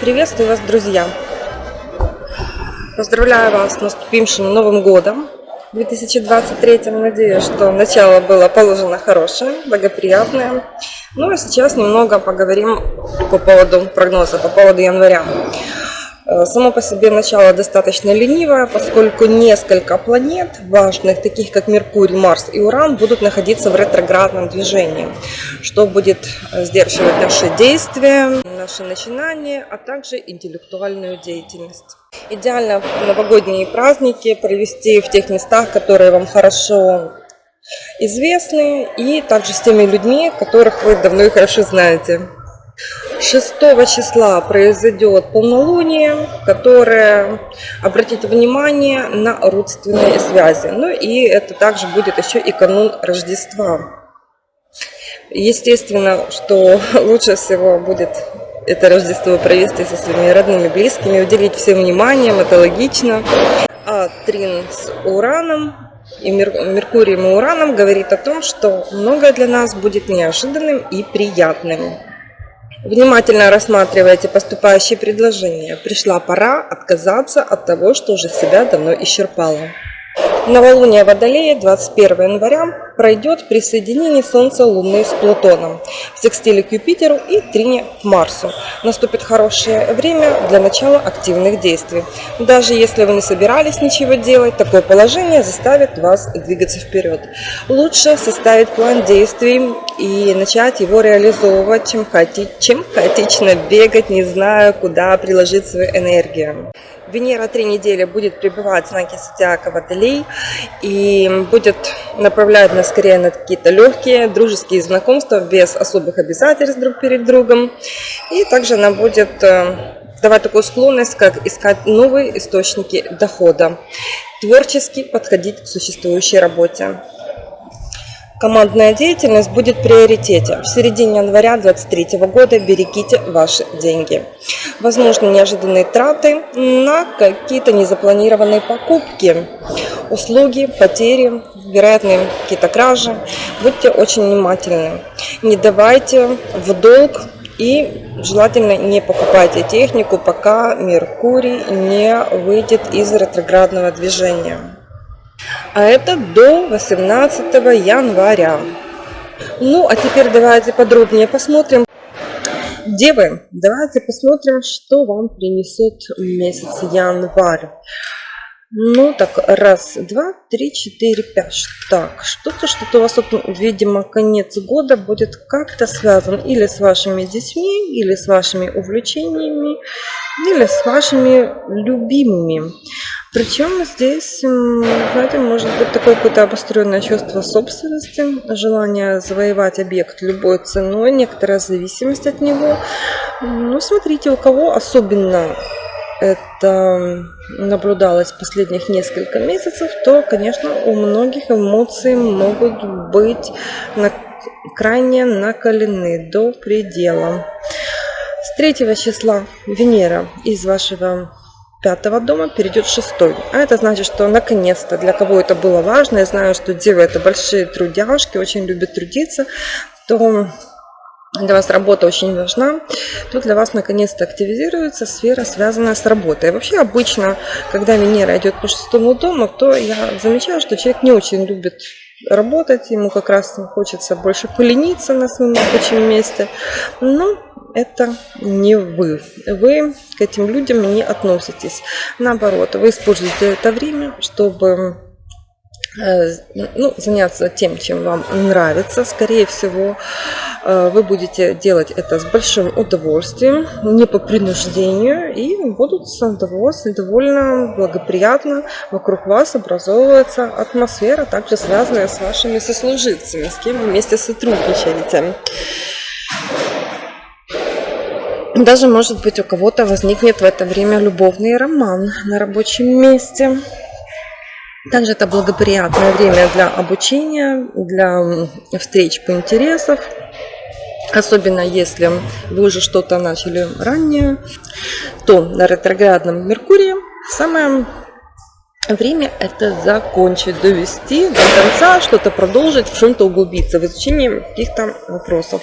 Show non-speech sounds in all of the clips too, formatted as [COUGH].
Приветствую вас, друзья! Поздравляю вас с наступившим Новым Годом 2023. Надеюсь, что начало было положено хорошее, благоприятное. Ну а сейчас немного поговорим по поводу прогноза, по поводу января. Э, само по себе начало достаточно ленивое, поскольку несколько планет важных, таких как Меркурий, Марс и Уран, будут находиться в ретроградном движении, что будет э, сдерживать наши действия, наши начинания, а также интеллектуальную деятельность. Идеально новогодние праздники провести в тех местах, которые вам хорошо известны, и также с теми людьми, которых вы давно и хорошо знаете. 6 числа произойдет полнолуние, которое обратит внимание на родственные связи. Ну и это также будет еще и канун Рождества. Естественно, что [LAUGHS] лучше всего будет это Рождество провести со своими родными, близкими, уделить всем вниманием, это логично. А Трин с Ураном и Меркурием и Ураном говорит о том, что многое для нас будет неожиданным и приятным. Внимательно рассматривайте поступающие предложения. Пришла пора отказаться от того, что уже себя давно исчерпало. Новолуние Водолея 21 января пройдет при соединении Солнца Луны с Плутоном, в секстиле к Юпитеру и трине к Марсу. Наступит хорошее время для начала активных действий. Даже если вы не собирались ничего делать, такое положение заставит вас двигаться вперед. Лучше составить план действий и начать его реализовывать, чем, хаоти... чем хаотично бегать, не зная, куда приложить свою энергию. Венера три недели будет пребывать в знаке Зодиака Водолей и будет направлять нас скорее на какие-то легкие дружеские знакомства без особых обязательств друг перед другом. И также она будет э, давать такую склонность, как искать новые источники дохода, творчески подходить к существующей работе. Командная деятельность будет в приоритете. В середине января 2023 года берегите ваши деньги. Возможно, неожиданные траты на какие-то незапланированные покупки, услуги, потери, вероятные какие-то кражи. Будьте очень внимательны. Не давайте в долг и желательно не покупайте технику, пока Меркурий не выйдет из ретроградного движения а это до 18 января. Ну, а теперь давайте подробнее посмотрим. Девы, давайте посмотрим, что вам принесет месяц январь. Ну, так, раз, два, три, четыре, пять. Так, что-то, что-то у вас, тут, видимо, конец года будет как-то связан или с вашими детьми, или с вашими увлечениями, или с вашими любимыми. Причем здесь, знаете, может быть такое какое-то обостренное чувство собственности, желание завоевать объект любой ценой, некоторая зависимость от него. Ну, смотрите, у кого особенно это наблюдалось последних несколько месяцев, то, конечно, у многих эмоции могут быть на, крайне накалены до предела. С 3 числа Венера из вашего пятого дома перейдет шестой. А это значит, что наконец-то для кого это было важно, я знаю, что девы это большие трудяшки, очень любят трудиться, то для вас работа очень важна, то для вас наконец-то активизируется сфера, связанная с работой. Вообще обычно, когда Венера идет по шестому дому, то я замечаю, что человек не очень любит работать, ему как раз хочется больше полениться на своем рабочем месте. Но это не вы. Вы к этим людям не относитесь. Наоборот, вы используете это время, чтобы э, ну, заняться тем, чем вам нравится. Скорее всего, вы будете делать это с большим удовольствием, не по принуждению, и будут удовольствием, довольно благоприятно вокруг вас образовывается атмосфера, также связанная с вашими сослуживцами, с кем вы вместе сотрудничаете. Даже, может быть, у кого-то возникнет в это время любовный роман на рабочем месте. Также это благоприятное время для обучения, для встреч по интересам. Особенно если вы уже что-то начали ранее, то на ретроградном Меркурии самое время это закончить, довести до конца, что-то продолжить, в чем-то углубиться в изучении каких-то вопросов.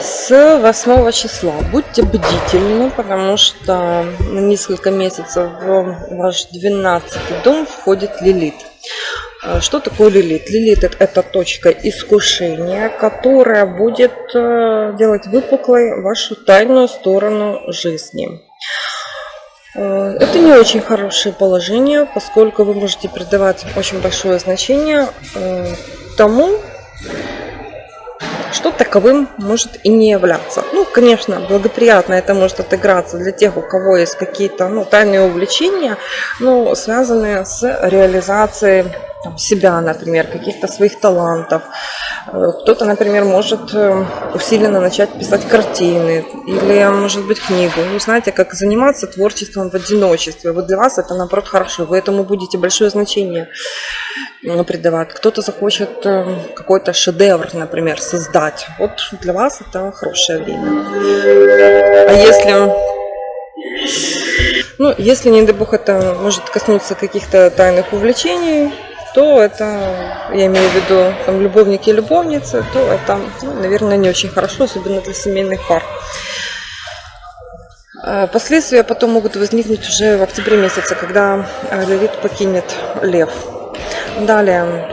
С 8 числа будьте бдительны, потому что на несколько месяцев в ваш 12 дом входит Лилит. А, что такое лилит? Лилит это точка искушения, которая будет э, делать выпуклой вашу тайную сторону жизни. Э, это не очень хорошее положение, поскольку вы можете придавать очень большое значение э, тому, что таковым может и не являться. Ну, конечно, благоприятно это может отыграться для тех, у кого есть какие-то ну, тайные увлечения, но связанные с реализацией там, себя, например, каких-то своих талантов. Э, кто-то, например, может э, усиленно начать писать картины или, может быть, книгу. Ну, знаете, как заниматься творчеством в одиночестве. Вот для вас это, наоборот, хорошо. Вы этому будете большое значение придавать. Кто-то захочет э, какой-то шедевр, например, создать. Вот для вас это хорошее время. А если ну, если, не дай бог, это может коснуться каких-то тайных увлечений, то это, я имею в виду там, любовники и любовницы, то это, ну, наверное, не очень хорошо, особенно для семейных пар. Э, последствия потом могут возникнуть уже в октябре месяце, когда э, Лилит покинет Лев. Далее,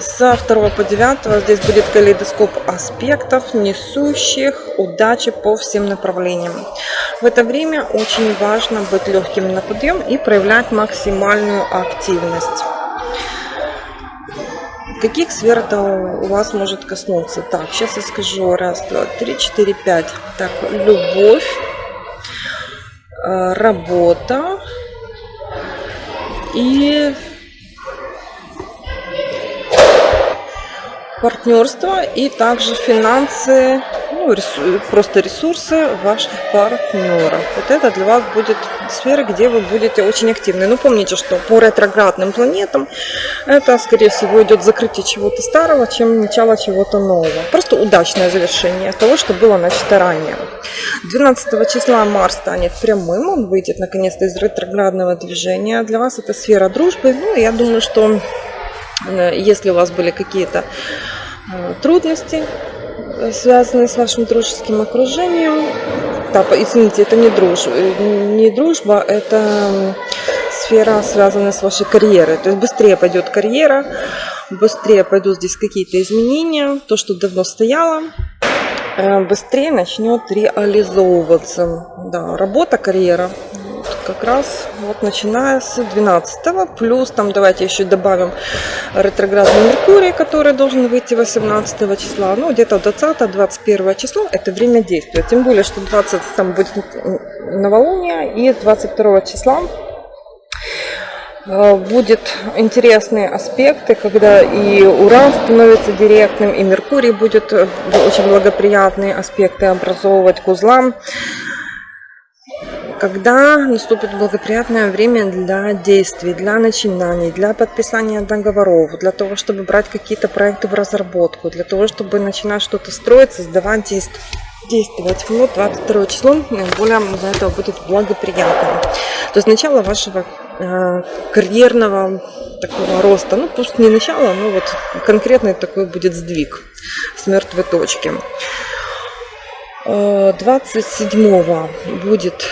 с 2 по 9 здесь будет калейдоскоп аспектов, несущих удачи по всем направлениям. В это время очень важно быть легким на подъем и проявлять максимальную активность. Каких сфер это у вас может коснуться? Так, сейчас я скажу. Раз, два, три, четыре, пять. Так, любовь, э, работа и партнерство и также финансы, ну, ресурсы, просто ресурсы ваших партнеров. Вот это для вас будет сфера, где вы будете очень активны. Но помните, что по ретроградным планетам это, скорее всего, идет закрытие чего-то старого, чем начало чего-то нового. Просто удачное завершение того, что было начато ранее. 12 числа Марс станет прямым, он выйдет наконец-то из ретроградного движения. Для вас это сфера дружбы. Ну, я думаю, что если у вас были какие-то э, трудности, э, связанные с вашим дружеским окружением, да, извините, это не дружба, не дружба, это сфера, связанная с вашей карьерой. То есть быстрее пойдет карьера, быстрее пойдут здесь какие-то изменения, то, что давно стояло, быстрее начнет реализовываться. Да, работа, карьера как раз вот начиная с 12 плюс там давайте еще добавим ретроградный Меркурий, который должен выйти 18 числа, ну где-то 20-21 число это время действия, тем более, что 20 там будет новолуние и 22 числа э, будет интересные аспекты, когда и Уран становится директным, и Меркурий будет э, очень благоприятные аспекты образовывать к узлам когда наступит благоприятное время для действий, для начинаний, для подписания договоров, для того, чтобы брать какие-то проекты в разработку, для того, чтобы начинать что-то строить, создавать, действовать. Вот 22 число наиболее для этого будет благоприятным. То есть начало вашего э, карьерного такого роста, ну пусть не начало, но вот конкретный такой будет сдвиг с мертвой точки. 27 э, будет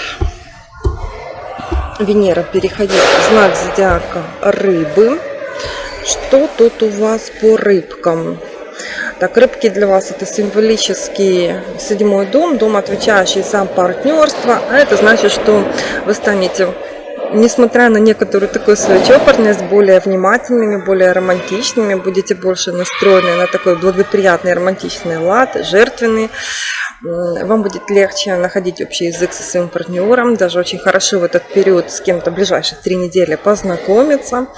Венера переходить в знак зодиака рыбы. Что тут у вас по рыбкам? Так, рыбки для вас это символический седьмой дом, дом, отвечающий за партнерство. А это значит, что вы станете, несмотря на некоторую такую свою чопорность, более внимательными, более романтичными, будете больше настроены на такой благоприятный романтичный лад, жертвенный вам будет легче находить общий язык со своим партнером, даже очень хорошо в этот период с кем-то ближайших три недели познакомиться.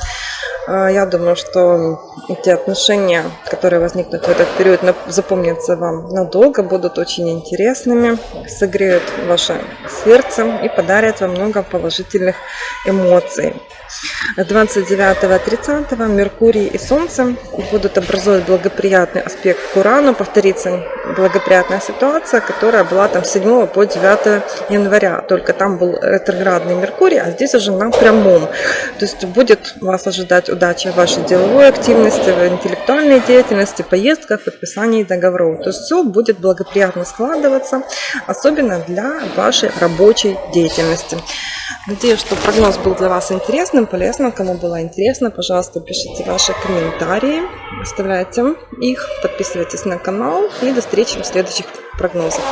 А, я думаю, что эти отношения, которые возникнут в этот период, запомнятся вам надолго, будут очень интересными, согреют ваше сердце и подарят вам много положительных эмоций. 29-30 Меркурий и Солнце будут образовывать благоприятный аспект к Урану, повторится благоприятная ситуация, которая была там с 7 по 9 января, только там был ретроградный Меркурий, а здесь уже на прямом. То есть будет вас ожидать удачи в вашей деловой активности, в интеллектуальной деятельности, поездках, подписании договоров. То есть все будет благоприятно складываться, особенно для вашей рабочей деятельности. Надеюсь, что прогноз был для вас интересным, полезным. Кому было интересно, пожалуйста, пишите ваши комментарии, оставляйте их, подписывайтесь на канал и до встречи в следующих прогнозах.